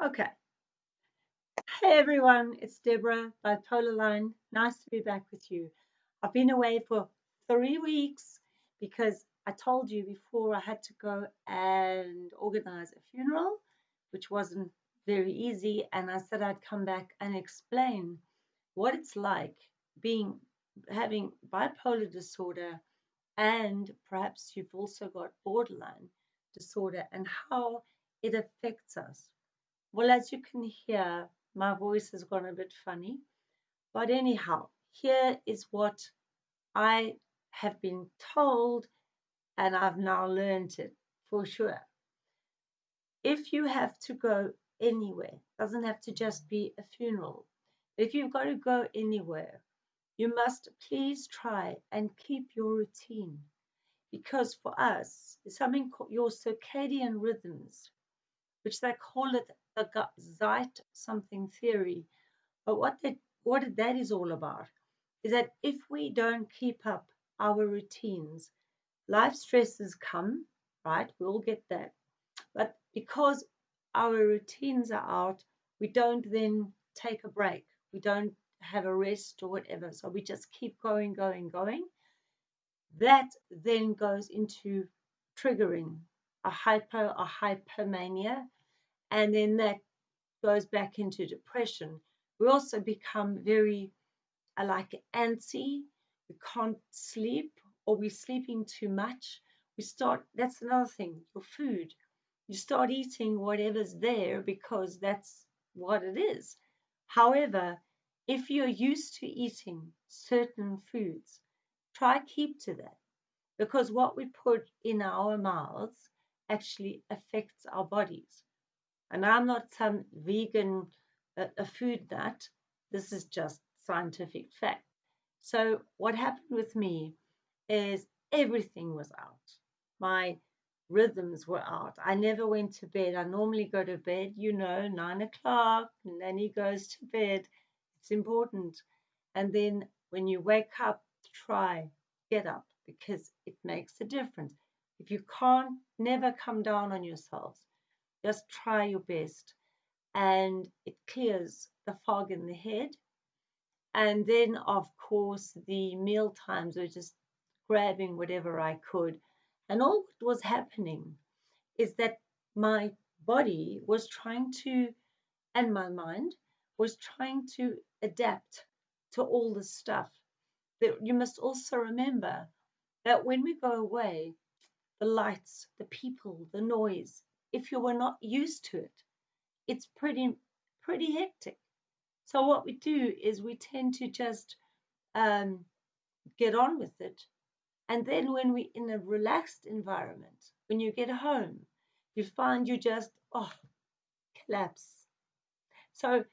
Okay. Hey everyone, it's Deborah, Bipolar Line. Nice to be back with you. I've been away for three weeks because I told you before I had to go and organize a funeral, which wasn't very easy. And I said I'd come back and explain what it's like being having bipolar disorder and perhaps you've also got borderline disorder and how it affects us. Well, as you can hear, my voice has gone a bit funny. But anyhow, here is what I have been told, and I've now learned it for sure. If you have to go anywhere, doesn't have to just be a funeral. If you've got to go anywhere, you must please try and keep your routine. Because for us, something called your circadian rhythms, which they call it the Zeit something theory. But what that what that is all about is that if we don't keep up our routines, life stresses come, right? We all get that. But because our routines are out, we don't then take a break. We don't have a rest or whatever. So we just keep going, going, going. That then goes into triggering a hypo or hypermania, and then that goes back into depression. We also become very uh, like antsy. We can't sleep, or we're sleeping too much. We start. That's another thing. Your food. You start eating whatever's there because that's what it is. However, if you're used to eating certain foods, try keep to that because what we put in our mouths actually affects our bodies. And I'm not some vegan, uh, a food nut. This is just scientific fact. So what happened with me is everything was out. My rhythms were out. I never went to bed. I normally go to bed, you know, nine o'clock, and then he goes to bed. It's important. And then when you wake up, try, get up because it makes a difference. If you can't, never come down on yourselves. Just try your best. And it clears the fog in the head. And then, of course, the meal times were just grabbing whatever I could. And all that was happening is that my body was trying to, and my mind was trying to adapt to all this stuff. That you must also remember that when we go away, the lights, the people, the noise, if you were not used to it, it's pretty pretty hectic. So what we do is we tend to just um, get on with it, and then when we're in a relaxed environment, when you get home, you find you just oh collapse. So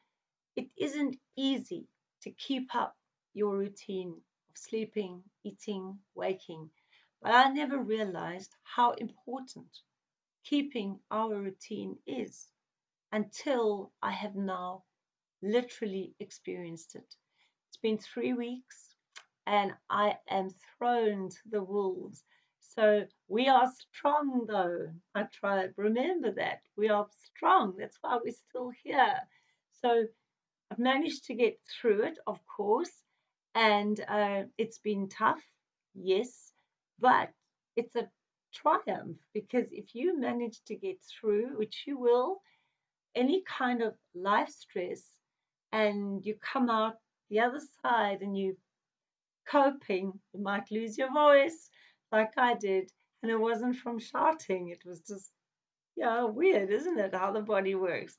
it isn't easy to keep up your routine of sleeping, eating, waking. But I never realized how important keeping our routine is until I have now literally experienced it. It's been three weeks and I am thrown to the wolves. So we are strong though. I try remember that. We are strong. That's why we're still here. So I've managed to get through it, of course, and uh, it's been tough, yes, but it's a triumph because if you manage to get through, which you will, any kind of life stress, and you come out the other side and you coping, you might lose your voice like I did. And it wasn't from shouting, it was just, yeah, weird, isn't it? How the body works.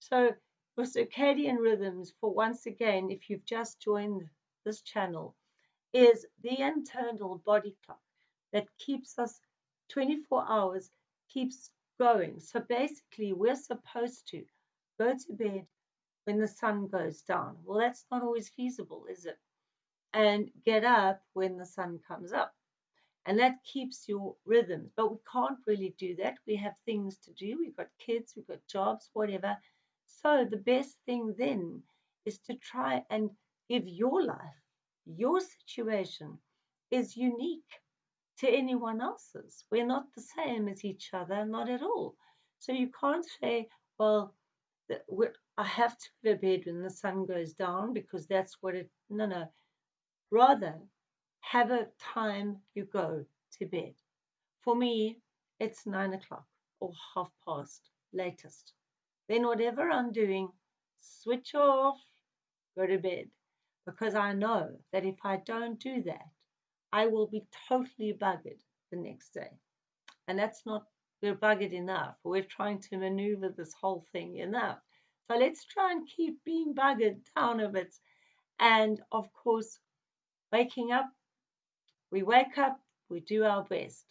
So, for circadian rhythms, for once again, if you've just joined this channel, is the internal body clock that keeps us 24 hours keeps going. So basically, we're supposed to go to bed when the sun goes down. Well, that's not always feasible, is it? And get up when the sun comes up. And that keeps your rhythms. But we can't really do that. We have things to do. We've got kids, we've got jobs, whatever. So the best thing then is to try and give your life, your situation is unique to anyone else's. We're not the same as each other, not at all. So you can't say, well, I have to go to bed when the sun goes down because that's what it. No, no. Rather, have a time you go to bed. For me, it's nine o'clock or half past latest. Then, whatever I'm doing, switch off, go to bed. Because I know that if I don't do that, I will be totally buggered the next day. And that's not, we're buggered enough. We're trying to maneuver this whole thing enough. So let's try and keep being buggered down a bit. And of course, waking up, we wake up, we do our best.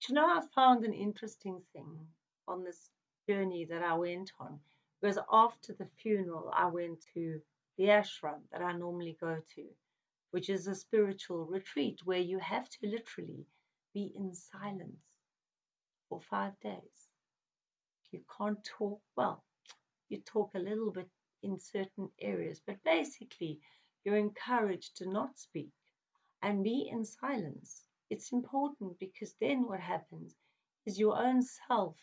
But you know, I found an interesting thing on this journey that I went on. Because after the funeral, I went to the ashram that I normally go to, which is a spiritual retreat where you have to literally be in silence for five days. You can't talk, well, you talk a little bit in certain areas, but basically, you're encouraged to not speak and be in silence. It's important because then what happens is your own self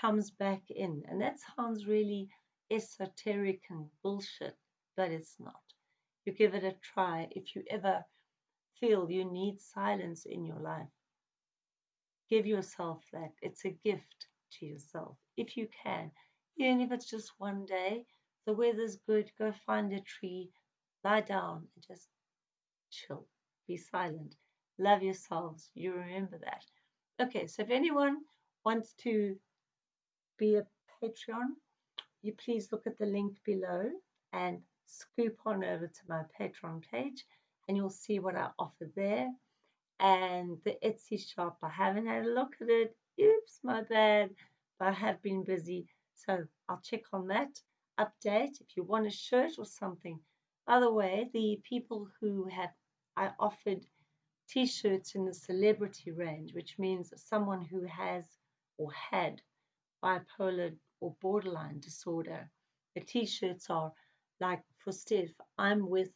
comes back in. And that sounds really esoteric and bullshit, but it's not. You give it a try if you ever feel you need silence in your life. Give yourself that. It's a gift to yourself if you can. Even if it's just one day, the weather's good, go find a tree, lie down and just chill. Be silent. Love yourselves. You remember that. Okay, so if anyone wants to be a Patreon, you please look at the link below and scoop on over to my Patreon page and you'll see what I offer there. And the Etsy shop, I haven't had a look at it. Oops, my bad. But I have been busy. So I'll check on that. Update if you want a shirt or something. By the way, the people who have I offered t-shirts in the celebrity range, which means someone who has or had bipolar or borderline disorder. The t shirts are like for Steph, I'm with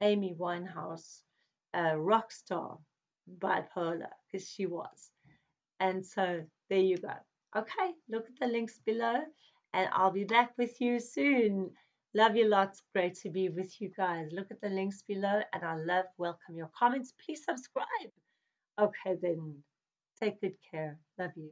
Amy Winehouse, a rock star, bipolar, because she was. And so there you go. Okay, look at the links below, and I'll be back with you soon. Love you lots. Great to be with you guys. Look at the links below, and I love, welcome your comments. Please subscribe. Okay, then. Take good care. Love you.